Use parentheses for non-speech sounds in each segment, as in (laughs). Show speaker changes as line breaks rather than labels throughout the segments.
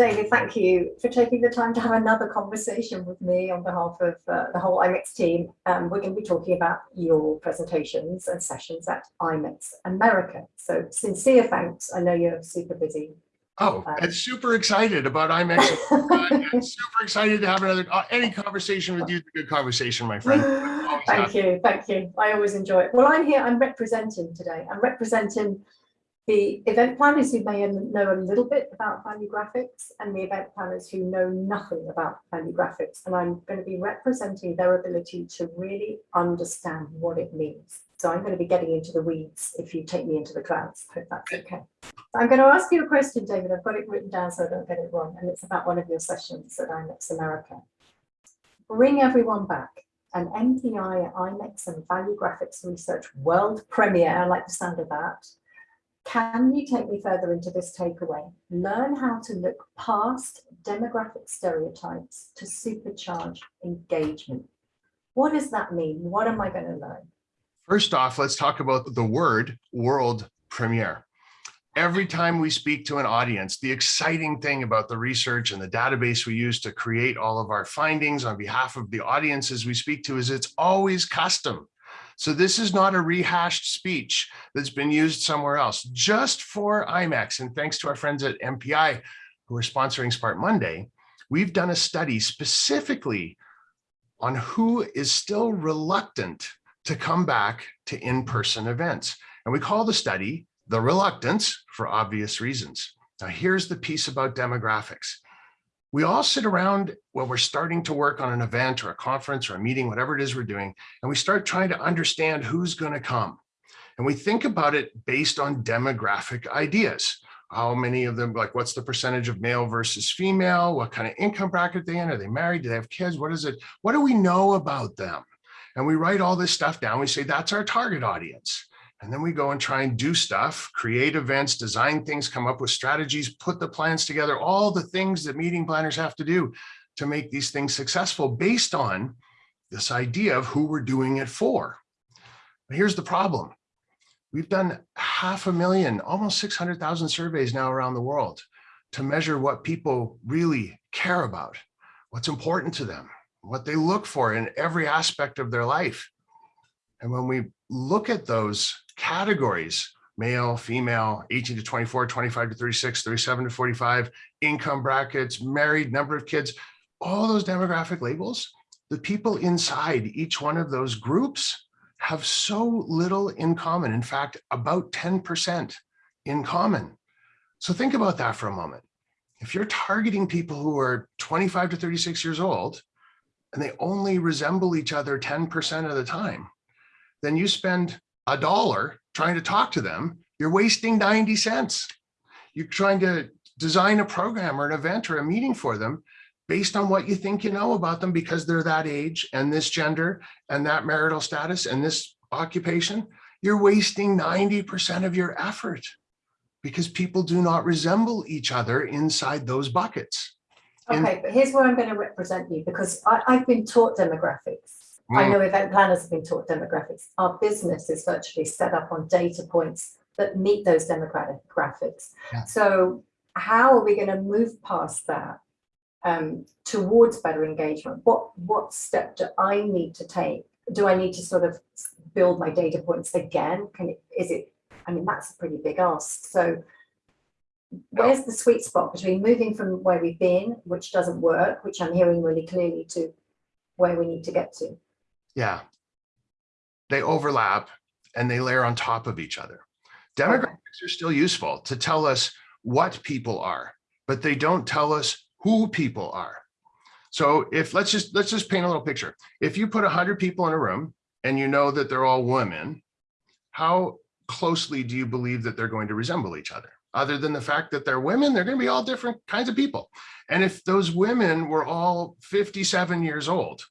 David, thank you for taking the time to have another conversation with me on behalf of uh, the whole IMEX team. Um, we're going to be talking about your presentations and sessions at IMEX America. So sincere thanks. I know you're super busy.
Oh,
Um,
and super excited about (laughs) IMEX. and super excited to have another, uh, any conversation with you is a good conversation, my friend. (laughs)
Thank
happy.
you, thank you. I always enjoy it. Well, I'm here, I'm representing today. I'm representing the event planners who may know a little bit about value graphics and the event planners who know nothing about value graphics. And I'm going to be representing their ability to really understand what it means. So I'm going to be getting into the weeds if you take me into the clouds. Hope that's okay. I'm going to ask you a question, David. I've got it written down so I don't get it wrong. And it's about one of your sessions at IMEX America. Bring everyone back. An MPI, IMEX and Value Graphics Research World Premiere. I like the sound of that. Can you take me further into this takeaway? Learn how to look past demographic stereotypes to supercharge engagement. What does that mean? What am I going to learn?
First off, let's talk about the word world premiere. Every time we speak to an audience, the exciting thing about the research and the database we use to create all of our findings on behalf of the audiences we speak to is it's always custom. So this is not a rehashed speech that's been used somewhere else, just for IMEX. And thanks to our friends at MPI who are sponsoring Smart Monday, we've done a study specifically on who is still reluctant to come back to in-person events. And we call the study the reluctance for obvious reasons. Now here's the piece about demographics. We all sit around when we're starting to work on an event or a conference or a meeting, whatever it is we're doing, and we start trying to understand who's going to come. And we think about it based on demographic ideas. How many of them, like what's the percentage of male versus female? What kind of income bracket they in? Are they married? Do they have kids? What is it? What do we know about them? And we write all this stuff down. We say, that's our target audience. And then we go and try and do stuff, create events, design things, come up with strategies, put the plans together, all the things that meeting planners have to do to make these things successful based on this idea of who we're doing it for. But here's the problem. We've done half a million, almost 600,000 surveys now around the world to measure what people really care about, what's important to them, what they look for in every aspect of their life. And when we look at those categories, male, female, 18 to 24, 25 to 36, 37 to 45, income brackets, married, number of kids, all those demographic labels, the people inside each one of those groups have so little in common. In fact, about 10% in common. So think about that for a moment. If you're targeting people who are 25 to 36 years old, and they only resemble each other 10% of the time, then you spend a dollar trying to talk to them, you're wasting 90 cents. You're trying to design a program or an event or a meeting for them based on what you think you know about them because they're that age and this gender and that marital status and this occupation, you're wasting 90% of your effort because people do not resemble each other inside those buckets. And-
Okay, but here's where I'm going to represent you because I, I've been taught demographics. I
Mm.
know event planners have been taught demographics. Our business is virtually set up on data points that meet those demographics.
Yeah.
So how are we going to move past that um, towards better engagement? What what step do I need to take? Do I need to sort of build my data points again? Can it, is it? I mean, that's a pretty big ask. So where's the sweet spot between moving from where we've been, which doesn't work, which I'm hearing really clearly, to where we need to get to?
Yeah. They overlap and they layer on top of each other. Demographics are still useful to tell us what people are, but they don't tell us who people are. So if let's just let's just paint a little picture. If you put 100 people in a room and you know that they're all women, how closely do you believe that they're going to resemble each other? Other than the fact that they're women, they're going to be all different kinds of people. And if those women were all 57 years old,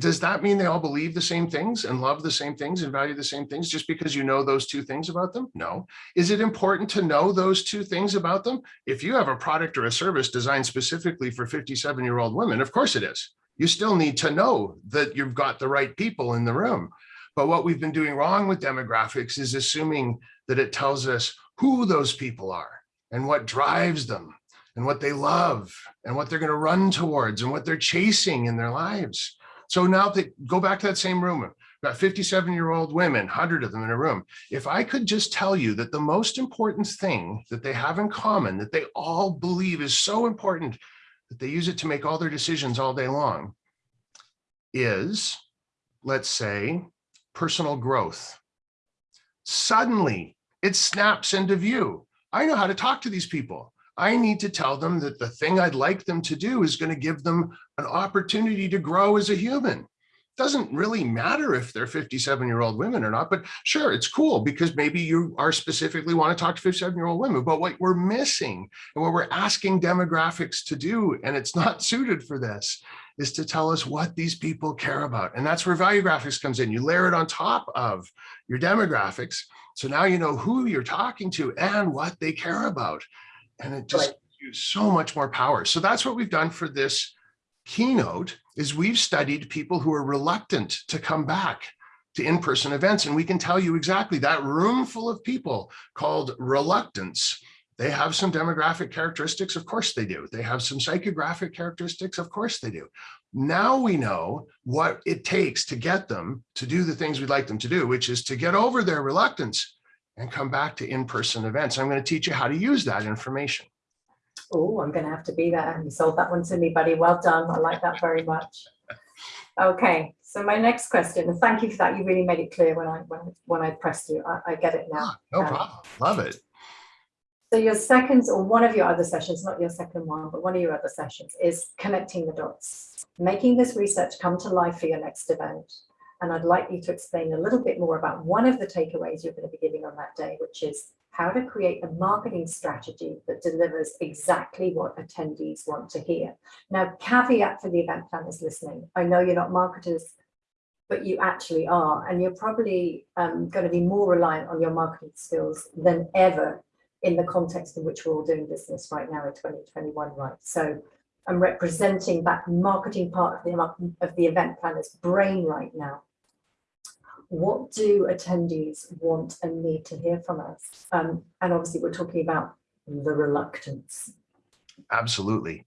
does that mean they all believe the same things and love the same things and value the same things just because you know those two things about them? No. Is it important to know those two things about them? If you have a product or a service designed specifically for 57 year old women, of course it is. You still need to know that you've got the right people in the room. But what we've been doing wrong with demographics is assuming that it tells us who those people are and what drives them and what they love and what they're going to run towards and what they're chasing in their lives. So now they go back to that same room, about 57 year old women, 100 of them in a room. If I could just tell you that the most important thing that they have in common, that they all believe is so important that they use it to make all their decisions all day long, is, let's say, personal growth. Suddenly, it snaps into view. I know how to talk to these people. I need to tell them that the thing I'd like them to do is going to give them an opportunity to grow as a human. It Doesn't really matter if they're 57 year old women or not, but sure, it's cool because maybe you are specifically want to talk to 57 year old women, but what we're missing and what we're asking demographics to do, and it's not (laughs) suited for this, is to tell us what these people care about. And that's where value graphics comes in. You layer it on top of your demographics. So now you know who you're talking to and what they care about and it just
Right.
gives you so much more power. So that's what we've done for this keynote is we've studied people who are reluctant to come back to in-person events. And we can tell you exactly that room full of people called reluctance. They have some demographic characteristics. Of course they do. They have some psychographic characteristics. Of course they do. Now we know what it takes to get them to do the things we'd like them to do, which is to get over their reluctance and come back to in-person events. I'm going to teach you how to use that information.
Oh, I'm going to have to be there. You sold that one to me, buddy. Well done. I like that very much. Okay, so my next question, and thank you for that. You really made it clear when I when, when I pressed you. I, I get it now.
Ah, No
Um,
problem. Love it.
So your second or one of your other sessions, not your second one, but one of your other sessions is connecting the dots, making this research come to life for your next event. And I'd like you to explain a little bit more about one of the takeaways you're going to be giving on that day, which is how to create a marketing strategy that delivers exactly what attendees want to hear. Now, caveat for the event planners listening, I know you're not marketers, but you actually are, and you're probably um, going to be more reliant on your marketing skills than ever in the context in which we're all doing business right now in 2021, right? So I'm representing that marketing part of the, of the event planner's brain right now. What do attendees want and need to hear from us? Um, and obviously we're talking about the reluctance.
Absolutely.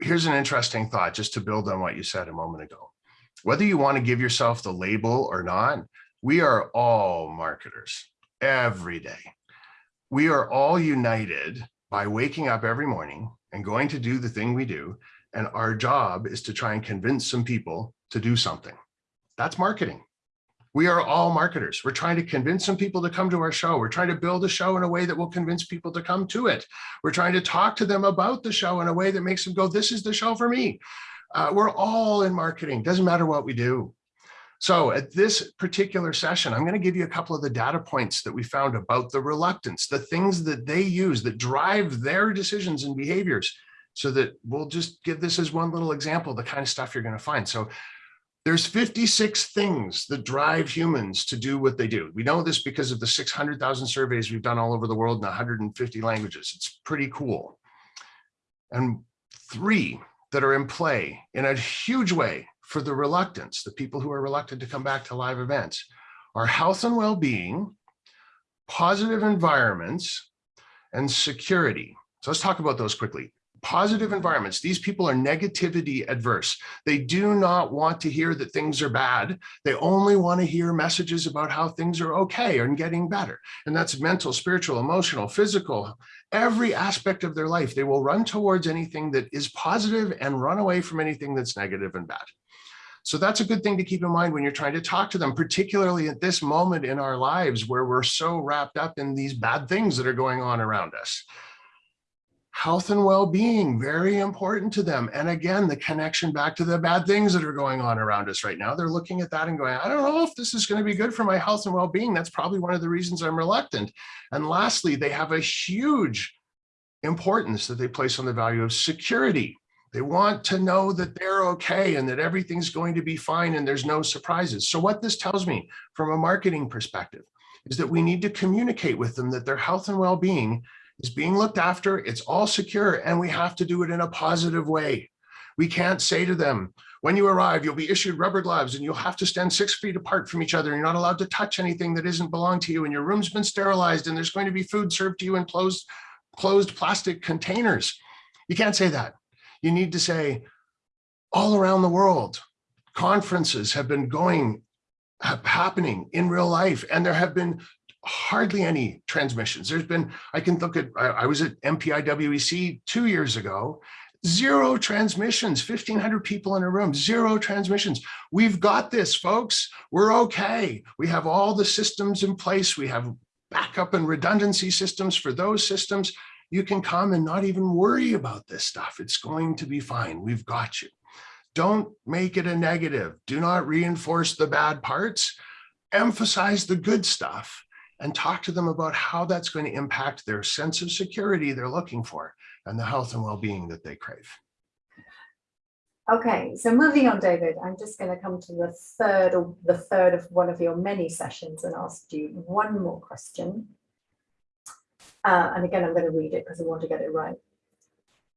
Here's an interesting thought just to build on what you said a moment ago. Whether you want to give yourself the label or not, we are all marketers every day. We are all united by waking up every morning and going to do the thing we do. And our job is to try and convince some people to do something. That's marketing. We are all marketers. We're trying to convince some people to come to our show. We're trying to build a show in a way that will convince people to come to it. We're trying to talk to them about the show in a way that makes them go, this is the show for me. Uh, we're all in marketing. Doesn't matter what we do. So at this particular session, I'm going to give you a couple of the data points that we found about the reluctance, the things that they use that drive their decisions and behaviors so that we'll just give this as one little example, the kind of stuff you're going to find. So there's 56 things that drive humans to do what they do. We know this because of the 600,000 surveys we've done all over the world in 150 languages. It's pretty cool. And three that are in play in a huge way for the reluctance, the people who are reluctant to come back to live events, are health and well-being, positive environments, and security. So let's talk about those quickly. Positive environments. These people are negativity adverse. They do not want to hear that things are bad. They only want to hear messages about how things are okay and getting better. And that's mental, spiritual, emotional, physical, every aspect of their life. They will run towards anything that is positive and run away from anything that's negative and bad. So that's a good thing to keep in mind when you're trying to talk to them, particularly at this moment in our lives where we're so wrapped up in these bad things that are going on around us. Health and well-being, very important to them. And again, the connection back to the bad things that are going on around us right now. They're looking at that and going, I don't know if this is going to be good for my health and well-being. That's probably one of the reasons I'm reluctant. And lastly, they have a huge importance that they place on the value of security. They want to know that they're okay and that everything's going to be fine and there's no surprises. So what this tells me from a marketing perspective is that we need to communicate with them that their health and well-being is being looked after, it's all secure, and we have to do it in a positive way. We can't say to them, when you arrive, you'll be issued rubber gloves and you'll have to stand six feet apart from each other. You're not allowed to touch anything that isn't belong to you and your room's been sterilized and there's going to be food served to you in closed closed plastic containers. You can't say that. You need to say all around the world, conferences have been going, happening in real life, and there have been hardly any transmissions. There's been, I can look at, I, I was at MPIWEC E two years ago, zero transmissions, 1500 people in a room, zero transmissions. We've got this, folks. We're okay. We have all the systems in place. We have backup and redundancy systems for those systems. You can come and not even worry about this stuff. It's going to be fine. We've got you. Don't make it a negative. Do not reinforce the bad parts. Emphasize the good stuff and talk to them about how that's going to impact their sense of security they're looking for and the health and well-being that they crave.
Okay, so moving on, David, I'm just going to come to the third or the third of one of your many sessions and ask you one more question. Uh, and again, I'm going to read it because I want to get it right.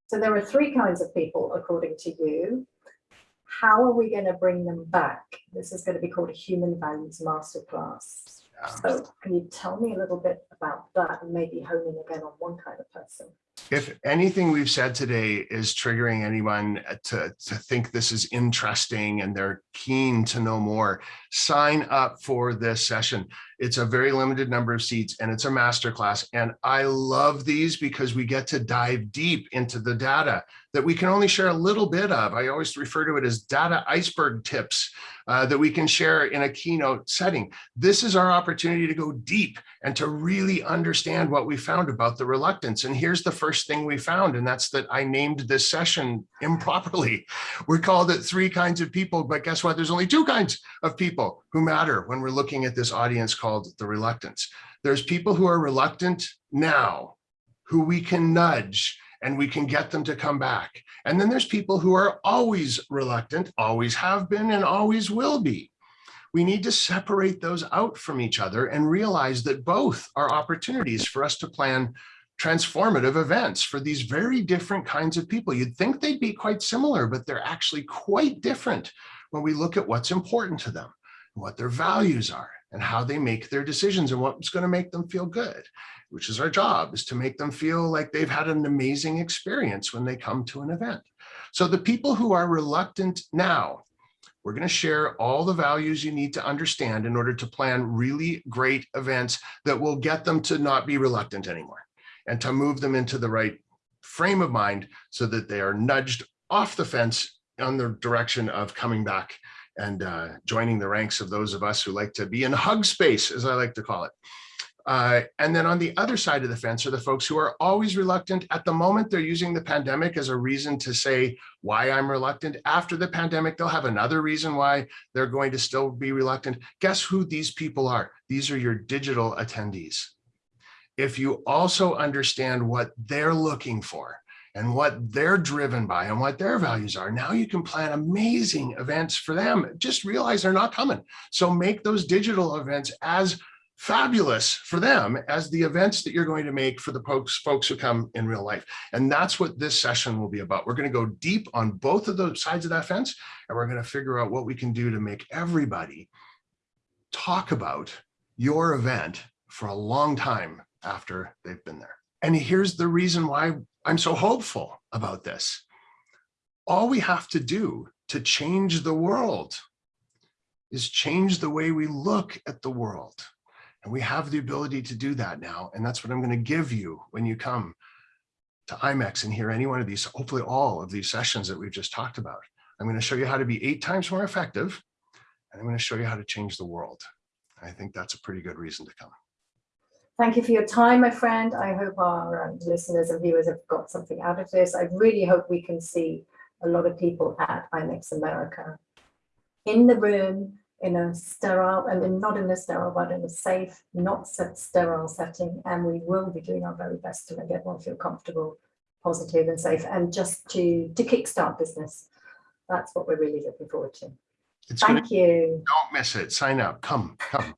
So there are three kinds of people, according to you. How are we going to bring them back? This is going to be called a human values masterclass. So can you tell me a little bit about that and maybe hone in again on one kind of person?
If anything we've said today is triggering anyone to, to think this is interesting and they're keen to know more, sign up for this session. It's a very limited number of seats and it's a masterclass. And I love these because we get to dive deep into the data that we can only share a little bit of. I always refer to it as data iceberg tips uh, that we can share in a keynote setting. This is our opportunity to go deep and to really understand what we found about the reluctance. And here's the first thing we found, and that's that I named this session improperly. (laughs) We called it three kinds of people, but guess what? There's only two kinds of people who matter when we're looking at this audience called the reluctance. There's people who are reluctant now, who we can nudge and we can get them to come back. And then there's people who are always reluctant, always have been and always will be. We need to separate those out from each other and realize that both are opportunities for us to plan transformative events for these very different kinds of people. You'd think they'd be quite similar, but they're actually quite different when we look at what's important to them, and what their values are, and how they make their decisions and what's going to make them feel good, which is our job, is to make them feel like they've had an amazing experience when they come to an event. So the people who are reluctant now, we're going to share all the values you need to understand in order to plan really great events that will get them to not be reluctant anymore and to move them into the right frame of mind so that they are nudged off the fence on the direction of coming back and uh, joining the ranks of those of us who like to be in hug space, as I like to call it. Uh, and then on the other side of the fence are the folks who are always reluctant. At the moment, they're using the pandemic as a reason to say why I'm reluctant. After the pandemic, they'll have another reason why they're going to still be reluctant. Guess who these people are? These are your digital attendees. If you also understand what they're looking for, and what they're driven by and what their values are. Now you can plan amazing events for them. Just realize they're not coming. So make those digital events as fabulous for them as the events that you're going to make for the folks, folks who come in real life. And that's what this session will be about. We're going to go deep on both of those sides of that fence, and we're going to figure out what we can do to make everybody talk about your event for a long time after they've been there. And here's the reason why I'm so hopeful about this. All we have to do to change the world is change the way we look at the world. And we have the ability to do that now. And that's what I'm going to give you when you come to IMEX and hear any one of these, hopefully all of these sessions that we've just talked about. I'm going to show you how to be eight times more effective. And I'm going to show you how to change the world. I think that's a pretty good reason to come.
Thank you for your time, my friend. I hope our um, listeners and viewers have got something out of this. I really hope we can see a lot of people at IMEX America in the room, in a sterile, I mean, not in a sterile, but in a safe, not set sterile setting. And we will be doing our very best to make everyone feel comfortable, positive and safe, and just to, to kickstart business. That's what we're really looking forward to.
It's
Thank you.
don't miss it. Sign up. Come, come.